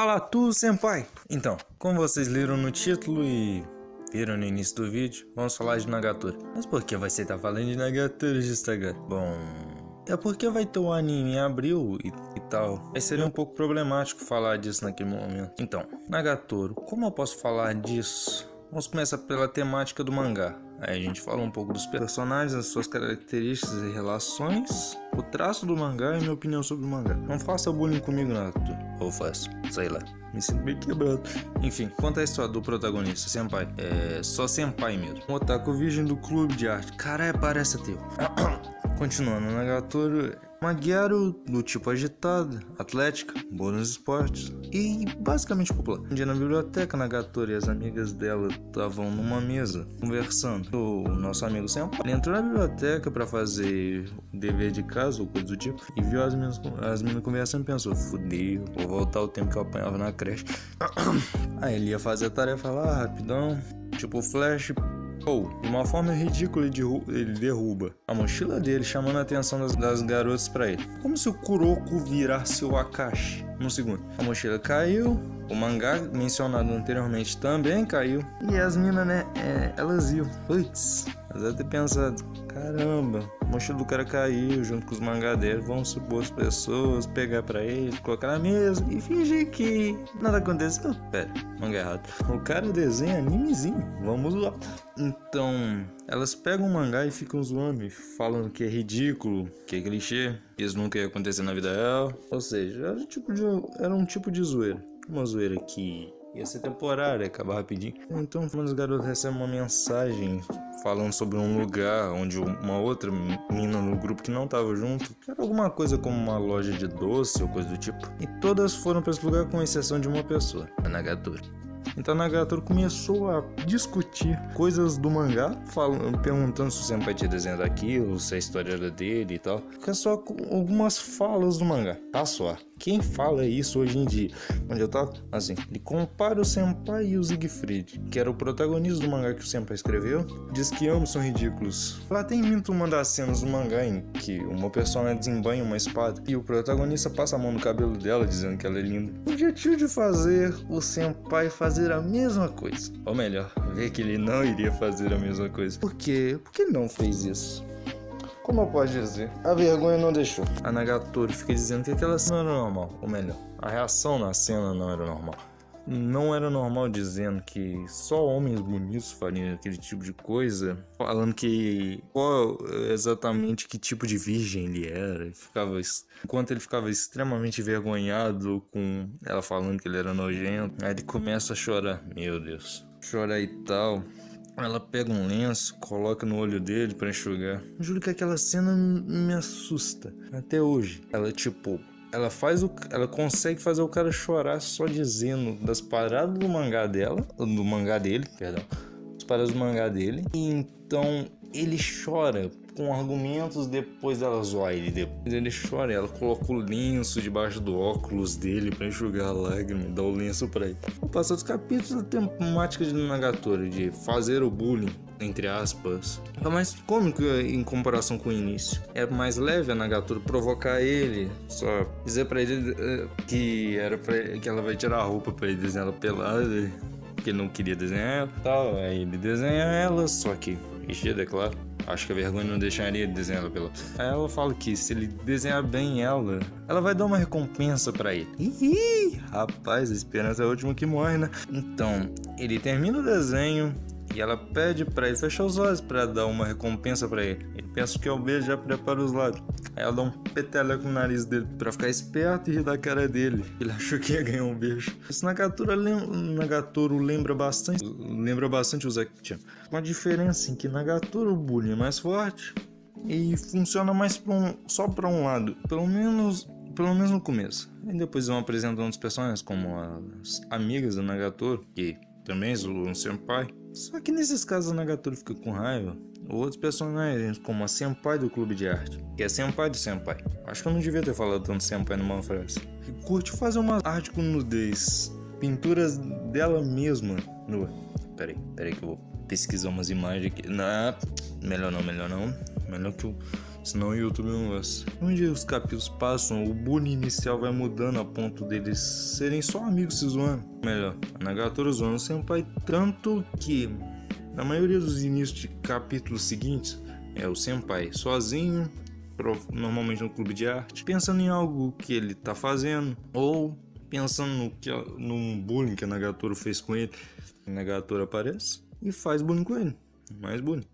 Fala tu, senpai! Então, como vocês leram no título e viram no início do vídeo, vamos falar de Nagatoro. Mas por que você tá falando de Nagatoro de Instagram? Bom... É porque vai ter um anime em abril e, e tal. Aí seria um pouco problemático falar disso naquele momento. Então, Nagatoro, como eu posso falar disso? Vamos começar pela temática do mangá. Aí a gente fala um pouco dos personagens, as suas características e relações, o traço do mangá e minha opinião sobre o mangá. Não faça bullying comigo, Naruto. Ou faço, sei lá. Me sinto bem quebrado. Enfim, conta a história do protagonista, Senpai. É só Senpai mesmo. Um otaku virgem do clube de arte. Caralho, parece teu. Continuando, Nagatoro Magyaro do tipo agitada, atlética, boa nos esportes e basicamente popular. Um dia na biblioteca, Nagatoro e as amigas dela estavam numa mesa conversando. O nosso amigo Senpai ele entrou na biblioteca para fazer dever de casa ou coisa do tipo e viu as meninas, as meninas conversando e pensou: fudeu, vou voltar ao tempo que eu apanhava na creche. Aí ele ia fazer a tarefa lá rapidão, tipo flash, ou, de uma forma ridícula, ele derruba a mochila dele, chamando a atenção das, das garotas para ele. Como se o Kuroko virasse o Akashi. Um segundo. A mochila caiu, o mangá mencionado anteriormente também caiu. E as minas, né, é, elas iam. Putz, elas devem ter pensado, caramba, a mochila do cara caiu junto com os mangá dele. Vão supor as pessoas, pegar pra ele, colocar na mesa e fingir que nada aconteceu. Pera, mangá errado. O cara desenha animezinho, vamos lá. Então, elas pegam o mangá e ficam zoando, falando que é ridículo, que é clichê, que isso nunca ia acontecer na vida real. Ou seja, era um tipo de, era um tipo de zoeira. Uma zoeira que ia ser temporária, acabar rapidinho. Então, quando os garotos recebem uma mensagem falando sobre um lugar onde uma outra menina no grupo que não tava junto, era alguma coisa como uma loja de doce ou coisa do tipo. E todas foram para esse lugar com exceção de uma pessoa, a Nagatoro. Então Nagatoro começou a discutir coisas do mangá, falando, perguntando se o Senpai tinha desenhado aquilo, se a história era dele e tal. Fica só com algumas falas do mangá, tá só. Quem fala isso hoje em dia? Onde eu tava? Assim, ele compara o Senpai e o Siegfried, que era o protagonista do mangá que o Senpai escreveu, diz que ambos são ridículos. Lá tem muito uma das cenas do mangá em que uma personagem desembanha uma espada e o protagonista passa a mão no cabelo dela dizendo que ela é linda. O objetivo de fazer o Senpai fazer a mesma coisa. Ou melhor, ver que ele não iria fazer a mesma coisa. Por quê? Por que ele não fez isso? Como eu posso dizer? A vergonha não deixou. A Nagatoro fica dizendo que aquela cena era normal. Ou melhor, a reação na cena não era normal. Não era normal dizendo que só homens bonitos fariam aquele tipo de coisa, falando que qual exatamente que tipo de virgem ele era. Ficava, enquanto ele ficava extremamente envergonhado com ela falando que ele era nojento, aí ele começa a chorar. Meu Deus, chora e tal. Ela pega um lenço, coloca no olho dele para enxugar. Juro que aquela cena me assusta. Até hoje. Ela, tipo, ela faz o. Ela consegue fazer o cara chorar só dizendo das paradas do mangá dela. Do mangá dele, perdão. As paradas do mangá dele. E então ele chora com argumentos depois dela zoar ele. Depois ele chora, ela coloca o lenço debaixo do óculos dele para enxugar a lágrima dá o lenço para ele. O passar dos capítulos da temática de Nagatoro, de fazer o bullying, entre aspas, é mais cômico em comparação com o início. É mais leve a Nagatoro provocar ele, só dizer para ele eh, que era pra, que ela vai tirar a roupa para ele desenhar ela pelada, que ele não queria desenhar ela, tal. Aí ele desenha ela, só que enchida, é claro. Acho que a vergonha não deixaria de desenhar ela pela. Aí ela fala que se ele desenhar bem ela, ela vai dar uma recompensa para ele. Ih, rapaz, a esperança é a última que morre, né? Então, ele termina o desenho, e ela pede para ele fechar os olhos para dar uma recompensa para ele. Ele pensa que é o beijo já prepara os lábios. Aí ela dá um peteleco no nariz dele para ficar esperto e rir da cara dele. Ele achou que ia ganhar um beijo. Isso Nagatoro, Nagatoro lembra bastante, lembra bastante o Zack-chan. Uma diferença em que Nagatoro o bullying é mais forte e funciona mais pra um, só para um lado, pelo menos pelo menos no começo. E depois vão apresentando os personagens como as amigas do Nagatoro, que também zoam senpai. Só que nesses casos a Nagatoro fica com raiva. Outros personagens, como a senpai do clube de arte, que é senpai do senpai. Acho que eu não devia ter falado tanto senpai numa frase. Curte fazer uma arte com nudez. Pinturas dela mesma nua. Peraí, peraí que eu vou pesquisar umas imagens aqui. Não, melhor não, melhor não. Melhor que eu senão o YouTube não gosta. Onde os capítulos passam, o bullying inicial vai mudando a ponto deles serem só amigos se zoando. Melhor, a Nagatoro zoando o Senpai, tanto que na maioria dos inícios de capítulos seguintes é o Senpai sozinho, normalmente no clube de arte, pensando em algo que ele tá fazendo ou pensando no que num bullying que a Nagatoro fez com ele. A Nagatoro aparece e faz bullying com ele. Mais bullying.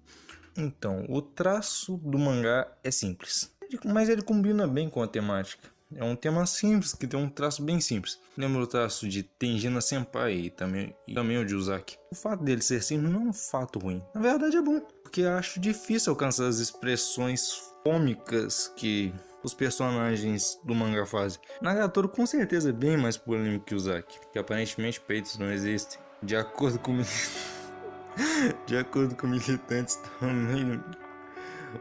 Então, o traço do mangá é simples, mas ele combina bem com a temática. É um tema simples, que tem um traço bem simples. Lembra o traço de Tenjina Senpai e também, e também o de Uzaki. O fato dele ser simples não é um fato ruim. Na verdade é bom, porque acho difícil alcançar as expressões cômicas que os personagens do mangá fazem. Nagatoro com certeza é bem mais polêmico que Uzaki, que aparentemente peitos não existem. De acordo com de acordo com militantes também,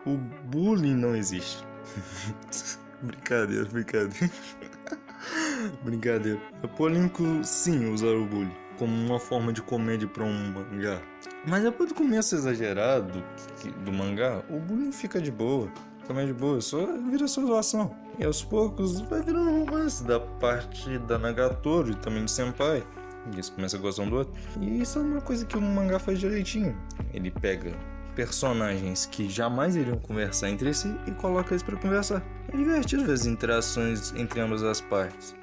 o bullying não existe. brincadeira, brincadeira. brincadeira. É polêmico sim usar o bullying como uma forma de comédia para um mangá. Mas depois do começo exagerado do mangá, o bullying fica de boa. Fica de boa, só vira sua zoação. E aos poucos vai virando romance da parte da Nagatoro e também do Senpai. Eles começam a gostar um do outro. E isso é uma coisa que o mangá faz direitinho. Ele pega personagens que jamais iriam conversar entre si e coloca eles para conversar. É divertido ver as interações entre ambas as partes.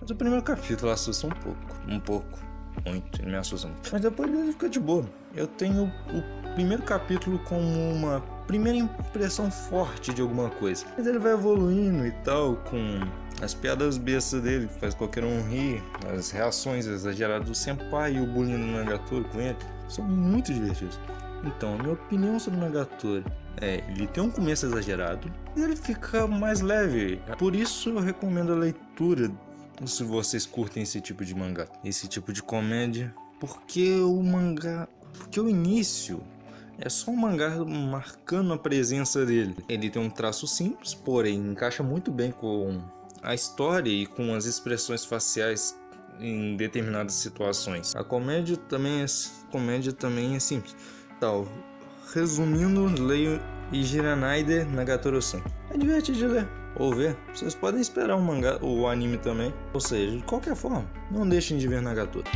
Mas o primeiro capítulo assusta um pouco, um pouco, muito, ele me assusta muito. Mas depois ele fica de boa. Eu tenho o primeiro capítulo como uma primeira impressão forte de alguma coisa. Mas ele vai evoluindo e tal, com as piadas bestas dele, que faz qualquer um rir, as reações exageradas do Senpai e o bullying do Nagatoro com ele, são muito divertidos. Então, a minha opinião sobre o Nagatoro é, ele tem um começo exagerado e ele fica mais leve. Por isso eu recomendo a leitura se vocês curtem esse tipo de mangá, esse tipo de comédia, porque o mangá, porque o início é só um mangá marcando a presença dele. Ele tem um traço simples, porém encaixa muito bem com a história e com as expressões faciais em determinadas situações. A comédia também é, comédia também é simples. Tal, resumindo, leio Ijiranaider Nagatoro-san. É divertido de ler ou ver. Vocês podem esperar o mangá, o anime também. Ou seja, de qualquer forma, não deixem de ver Nagatoro.